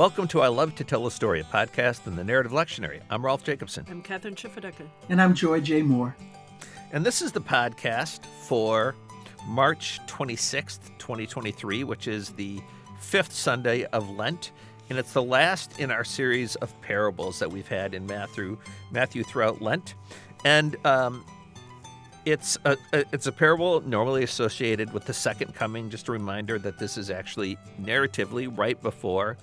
Welcome to I Love to Tell a Story, a podcast in the Narrative Lectionary. I'm Rolf Jacobson. I'm Kathryn Schifferdecker. And I'm Joy J. Moore. And this is the podcast for March 26th, 2023, which is the fifth Sunday of Lent. And it's the last in our series of parables that we've had in Matthew, Matthew throughout Lent. And um, it's a, a, it's a parable normally associated with the second coming. Just a reminder that this is actually narratively right before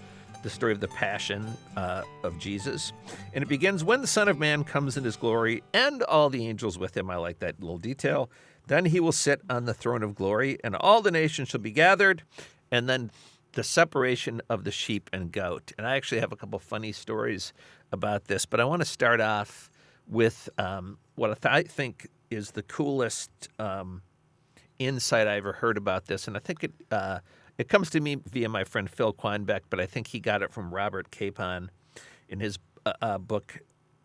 the story of the passion uh, of Jesus. And it begins when the Son of Man comes in his glory and all the angels with him. I like that little detail. Then he will sit on the throne of glory, and all the nations shall be gathered. And then the separation of the sheep and goat. And I actually have a couple funny stories about this, but I want to start off with um, what I think is the coolest um, insight I ever heard about this. And I think it uh, it comes to me via my friend Phil Quanbeck, but I think he got it from Robert Capon in his uh, uh, book,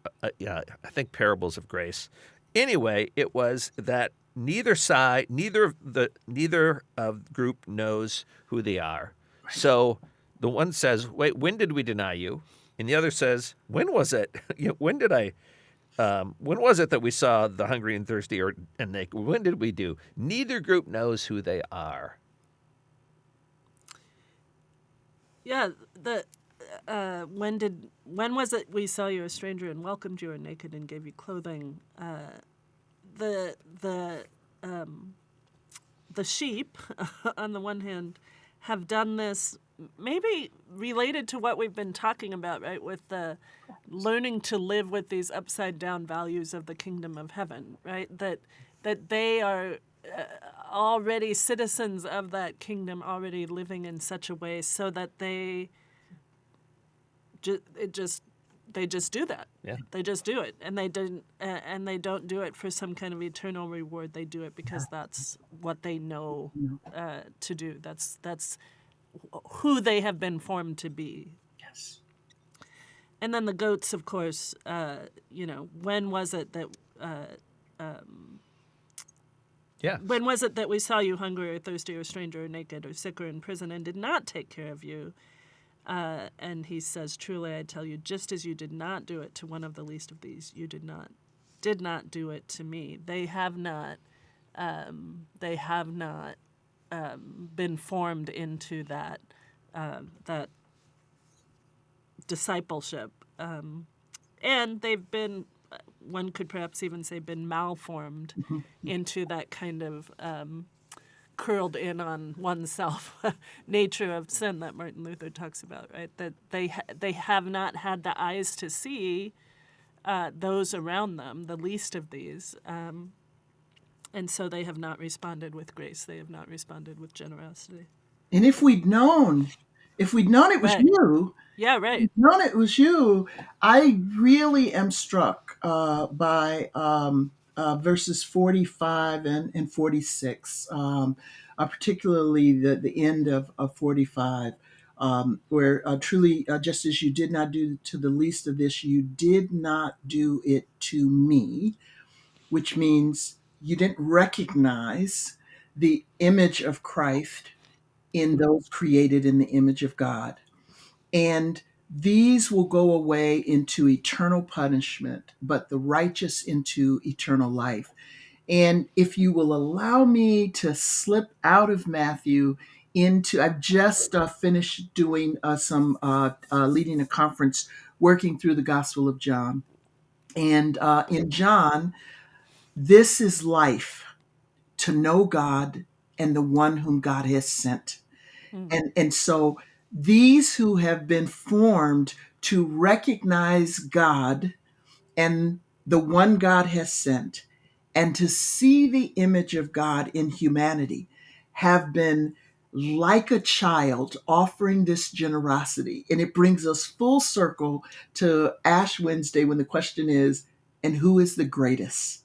uh, uh, yeah, I think Parables of Grace. Anyway, it was that neither side, neither of the neither of group knows who they are. So the one says, "Wait, when did we deny you?" And the other says, "When was it? when did I?" Um, when was it that we saw the hungry and thirsty or and naked? When did we do? Neither group knows who they are. Yeah, the uh, when did when was it we saw you a stranger and welcomed you and naked and gave you clothing? Uh, the the um, the sheep, on the one hand, have done this maybe related to what we've been talking about, right? With the learning to live with these upside down values of the kingdom of heaven, right? That that they are already citizens of that kingdom, already living in such a way so that they ju- it just they just do that. Yeah. They just do it, and they didn't, uh, and they don't do it for some kind of eternal reward. They do it because that's what they know uh, to do. That's that's who they have been formed to be. Yes. And then the goats, of course. Uh, you know, when was it that? Uh, um, yeah. When was it that we saw you hungry or thirsty or stranger or naked or sick or in prison and did not take care of you? Uh, and he says, Truly I tell you, just as you did not do it to one of the least of these, you did not did not do it to me. They have not um, they have not um, been formed into that uh, that discipleship, um, and they've been one could perhaps even say been malformed mm-hmm. into that kind of um, curled in on oneself nature of sin that Martin Luther talks about, right? That they ha- they have not had the eyes to see uh, those around them, the least of these, um, and so they have not responded with grace. They have not responded with generosity. And if we'd known, if we'd known it was right. you, yeah, right, known it was you, I really am struck uh, by. Um, uh, verses 45 and, and 46, um, uh, particularly the, the end of, of 45, um, where uh, truly, uh, just as you did not do to the least of this, you did not do it to me, which means you didn't recognize the image of Christ in those created in the image of God. And these will go away into eternal punishment, but the righteous into eternal life. And if you will allow me to slip out of Matthew into, I've just uh, finished doing uh, some uh, uh leading a conference working through the Gospel of John. And uh, in John, this is life to know God and the one whom God has sent. Mm-hmm. And, and so these who have been formed to recognize God and the one God has sent and to see the image of God in humanity have been like a child offering this generosity. And it brings us full circle to Ash Wednesday when the question is, and who is the greatest?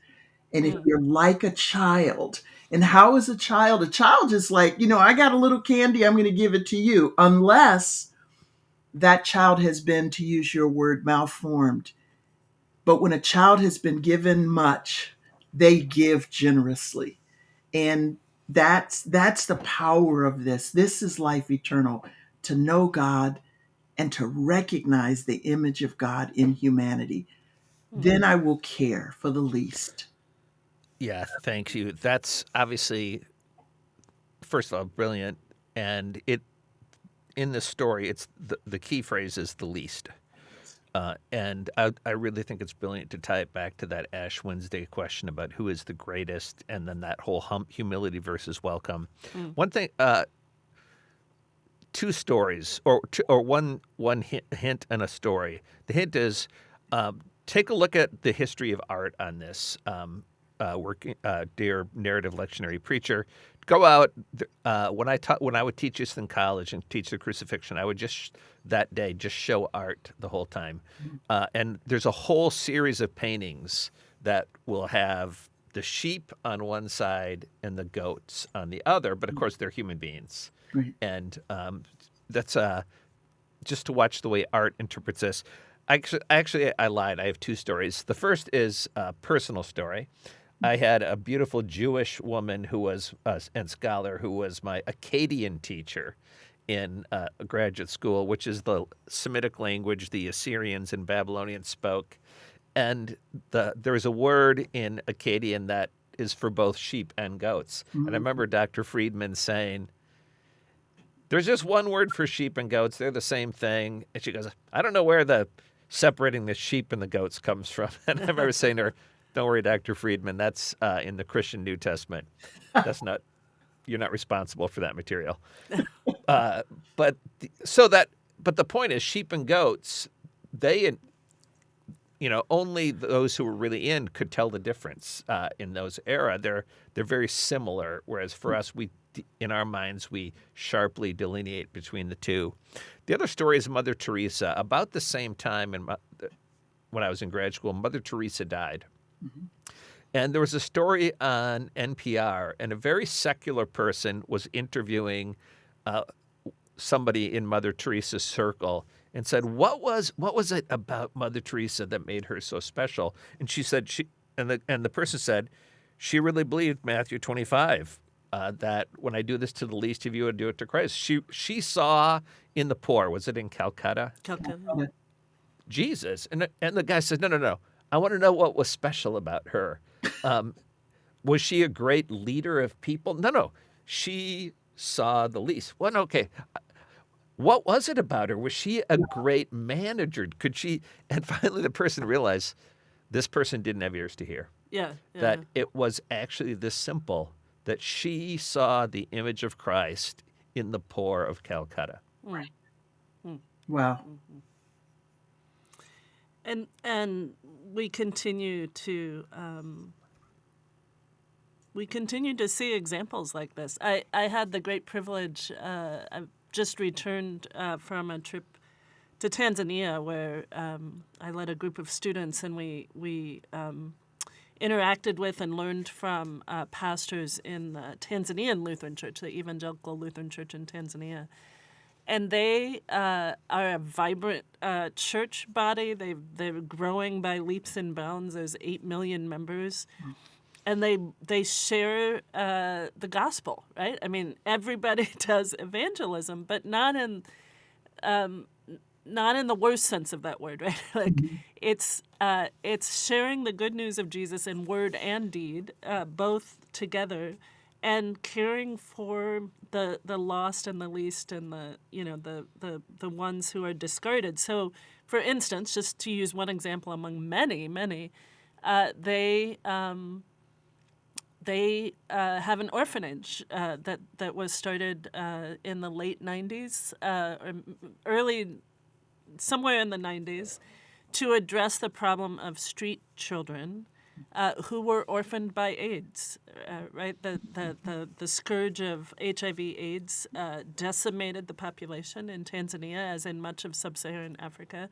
And if hmm. you're like a child, and how is a child? A child is like, you know, I got a little candy, I'm going to give it to you, unless that child has been, to use your word, malformed. But when a child has been given much, they give generously. And that's that's the power of this. This is life eternal to know God and to recognize the image of God in humanity, then hmm. I will care for the least. Yeah, thank you. That's obviously, first of all, brilliant. And it, in this story, it's the, the key phrase is the least. Uh, and I, I really think it's brilliant to tie it back to that Ash Wednesday question about who is the greatest, and then that whole hum, humility versus welcome. One thing, uh, two stories, or two, or one one hint, hint and a story. The hint is um, take a look at the history of art on this. Um, uh, working, uh, dear narrative lectionary preacher, go out. Uh, when I taught, when I would teach this in college and teach the crucifixion, I would just that day just show art the whole time. Uh, and there's a whole series of paintings that will have the sheep on one side and the goats on the other, but of course they're human beings. Right. And um, that's uh, just to watch the way art interprets this. Actually, actually, I lied. I have two stories. The first is a personal story. I had a beautiful Jewish woman who was uh, and scholar who was my Akkadian teacher in uh, graduate school, which is the Semitic language the Assyrians and Babylonians spoke. And the, there's a word in Akkadian that is for both sheep and goats. And I remember Dr. Friedman saying, there's just one word for sheep and goats. They're the same thing. And she goes, I don't know where the separating the sheep and the goats comes from. And I remember saying to her, Don't worry, Dr. Friedman, that's uh, in the Christian New Testament. That's not, you're not responsible for that material. Uh, but the, so that, but the point is, sheep and goats, they, you know, only those who were really in could tell the difference uh, in those era. They're they're very similar, whereas for us, we in our minds we sharply delineate between the two. The other story is Mother Teresa. About the same time, in my, when I was in grad school, Mother Teresa died. And there was a story on NPR, and a very secular person was interviewing uh, somebody in Mother Teresa's circle and said, "What was what was it about Mother Teresa that made her so special?" And she said, "She," and the and the person said, "She really believed Matthew 25." Uh, that when I do this to the least of you, I do it to Christ. She she saw in the poor. Was it in Calcutta? Calcutta. Jesus. And, and the guy said, No, no, no. I want to know what was special about her. Um, was she a great leader of people? No, no. She saw the least. Well, okay. What was it about her? Was she a great manager? Could she? And finally, the person realized this person didn't have ears to hear. Yeah. yeah. That it was actually this simple that she saw the image of Christ in the poor of Calcutta. Right. Wow. and and we continue to um, we continue to see examples like this. I, I had the great privilege. Uh, I've just returned uh, from a trip to Tanzania where um, I led a group of students and we we um, interacted with and learned from uh, pastors in the Tanzanian Lutheran Church, the Evangelical Lutheran Church in Tanzania and they uh, are a vibrant uh, church body. They they're growing by leaps and bounds. There's eight million members, and they they share uh, the gospel. Right? I mean, everybody does evangelism, but not in um, not in the worst sense of that word. Right? like it's uh, it's sharing the good news of Jesus in word and deed, uh, both together and caring for the the lost and the least and the you know the the the ones who are discarded. So, for instance, just to use one example among many, many, uh, they. Um, they uh, have an orphanage uh, that that was started uh, in the late '90s, uh, or early, somewhere in the '90s, to address the problem of street children uh, who were orphaned by AIDS, uh, right? The, the, the, the scourge of HIV/AIDS uh, decimated the population in Tanzania, as in much of sub-Saharan Africa,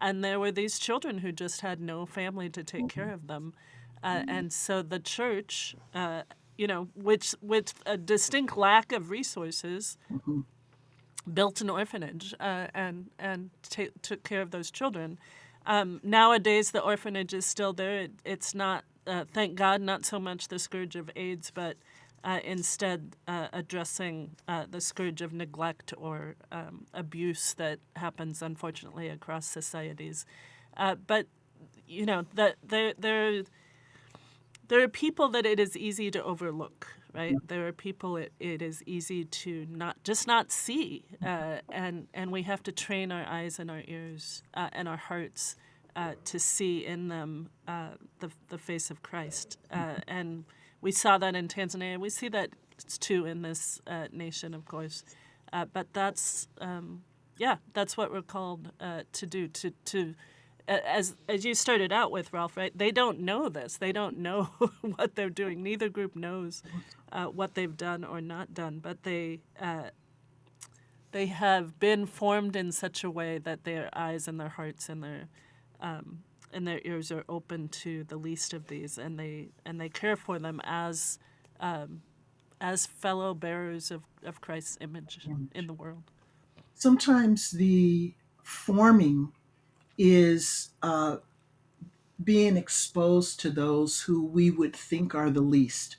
and there were these children who just had no family to take care of them, uh, and so the church, uh, you know, which with a distinct lack of resources. Built an orphanage uh, and and took care of those children, um, nowadays, the orphanage is still there. It, it's not, uh, thank God, not so much the scourge of AIDS, but uh, instead uh, addressing uh, the scourge of neglect or um, abuse that happens, unfortunately, across societies. Uh, but you know that there there there are people that it is easy to overlook. Right, there are people it, it is easy to not just not see, uh, and and we have to train our eyes and our ears uh, and our hearts to see in them the the face of Christ, and we saw that in Tanzania. We see that too in this uh, nation, of course. Uh, but that's um, yeah, that's what we're called uh, to do. To to as as you started out with, Rolf. Right? They don't know this. They don't know what they're doing. Neither group knows uh, what they've done or not done. But they uh, they have been formed in such a way that their eyes and their hearts and their um, and their ears are open to the least of these, and they and they care for them as um, as fellow bearers of, of Christ's image in the world. Sometimes the forming is uh, being exposed to those who we would think are the least.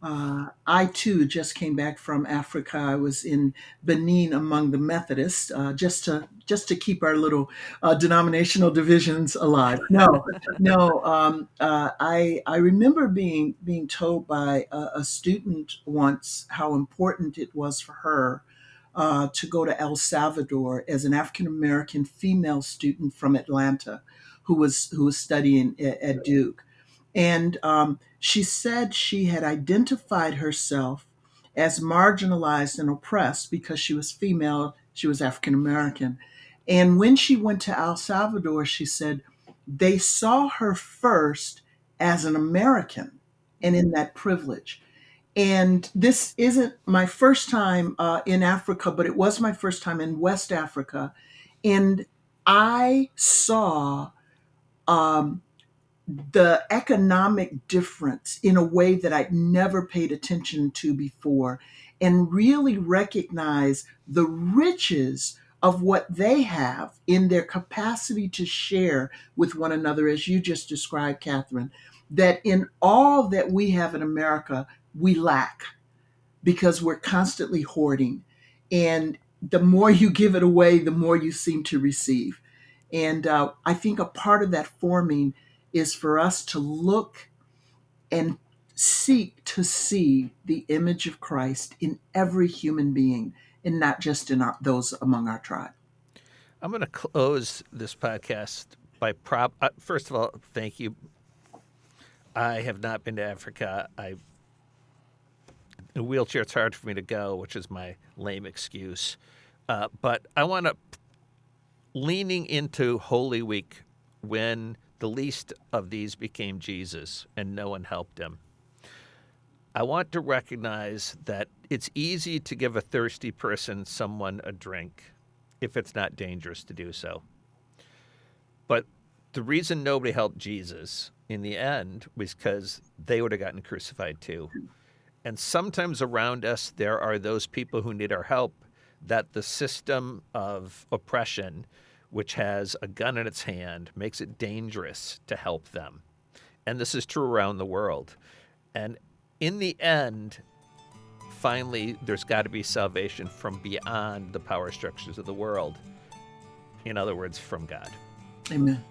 Uh, I too just came back from Africa. I was in Benin among the Methodists, uh, just to just to keep our little uh, denominational divisions alive. No, no. Um, uh, I I remember being being told by a, a, student once how important it was for her uh, to go to El Salvador as an African American female student from Atlanta, who was who was studying at, at Duke. And um, she said she had identified herself as marginalized and oppressed because she was female, she was African American. And when she went to El Salvador, she said they saw her first as an American and in that privilege. And this isn't my first time uh, in Africa, but it was my first time in West Africa. And I saw um, the economic difference in a way that I'd never paid attention to before and really recognize the riches of what they have in their capacity to share with one another, as you just described, Kathryn, that in all that we have in America, we lack because we're constantly hoarding. And the more you give it away, the more you seem to receive. And uh, I think a part of that forming is for us to look and seek to see the image of Christ in every human being and not just in our, those among our tribe. I'm going to close this podcast by prop. Uh, first of all, thank you. I have not been to Africa. I a wheelchair. It's hard for me to go, which is my lame excuse. Uh, but I want to leaning into Holy Week when the least of these became Jesus and no one helped him. I want to recognize that it's easy to give a thirsty person someone a drink if it's not dangerous to do so. But the reason nobody helped Jesus in the end was because they would have gotten crucified too. And sometimes around us, there are those people who need our help that the system of oppression which has a gun in its hand, makes it dangerous to help them. And this is true around the world. And in the end, finally, there's got to be salvation from beyond the power structures of the world. In other words, from God. Amen.